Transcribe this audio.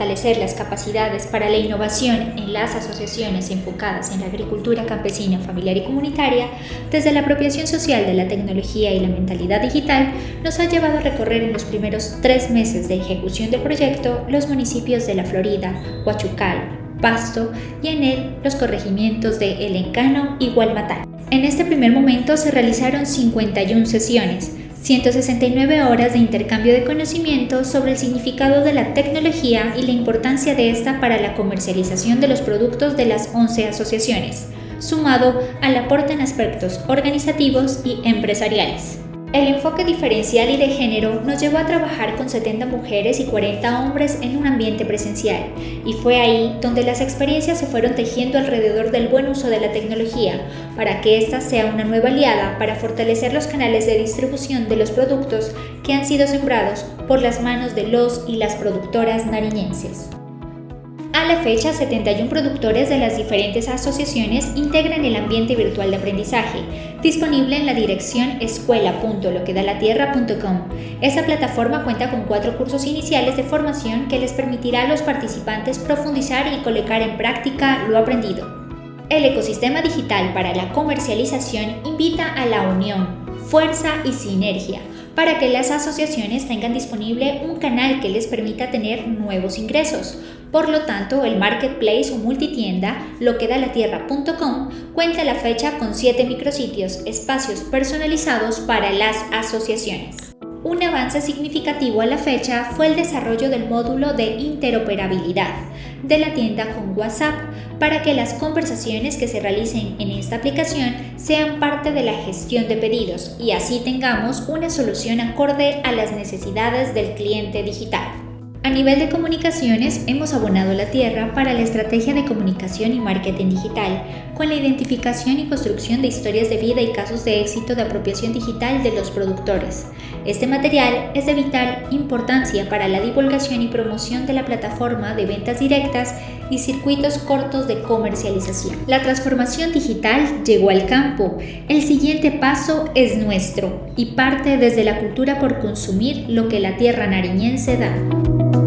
fortalecer las capacidades para la innovación en las asociaciones enfocadas en la agricultura campesina, familiar y comunitaria, desde la apropiación social de la tecnología y la mentalidad digital, nos ha llevado a recorrer en los primeros tres meses de ejecución del proyecto los municipios de La Florida, Huachucal, Pasto y en él los corregimientos de El Encano y Gualmatán. En este primer momento se realizaron 51 sesiones, 169 horas de intercambio de conocimientos sobre el significado de la tecnología y la importancia de esta para la comercialización de los productos de las 11 asociaciones, sumado al aporte en aspectos organizativos y empresariales. El enfoque diferencial y de género nos llevó a trabajar con 70 mujeres y 40 hombres en un ambiente presencial, y fue ahí donde las experiencias se fueron tejiendo alrededor del buen uso de la tecnología, para que ésta sea una nueva aliada para fortalecer los canales de distribución de los productos que han sido sembrados por las manos de los y las productoras nariñenses. A la fecha, 71 productores de las diferentes asociaciones integran el ambiente virtual de aprendizaje, disponible en la dirección escuela.loquedalatierra.com. Esta plataforma cuenta con cuatro cursos iniciales de formación que les permitirá a los participantes profundizar y colocar en práctica lo aprendido. El ecosistema digital para la comercialización invita a la unión, fuerza y sinergia para que las asociaciones tengan disponible un canal que les permita tener nuevos ingresos, por lo tanto, el marketplace o multitienda loquedalatierra.com cuenta la fecha con 7 micrositios, espacios personalizados para las asociaciones. Un avance significativo a la fecha fue el desarrollo del módulo de interoperabilidad de la tienda con WhatsApp para que las conversaciones que se realicen en esta aplicación sean parte de la gestión de pedidos y así tengamos una solución acorde a las necesidades del cliente digital. A nivel de comunicaciones, hemos abonado la tierra para la estrategia de comunicación y marketing digital, con la identificación y construcción de historias de vida y casos de éxito de apropiación digital de los productores. Este material es de vital importancia para la divulgación y promoción de la plataforma de ventas directas y circuitos cortos de comercialización. La transformación digital llegó al campo. El siguiente paso es nuestro y parte desde la cultura por consumir lo que la tierra nariñense da.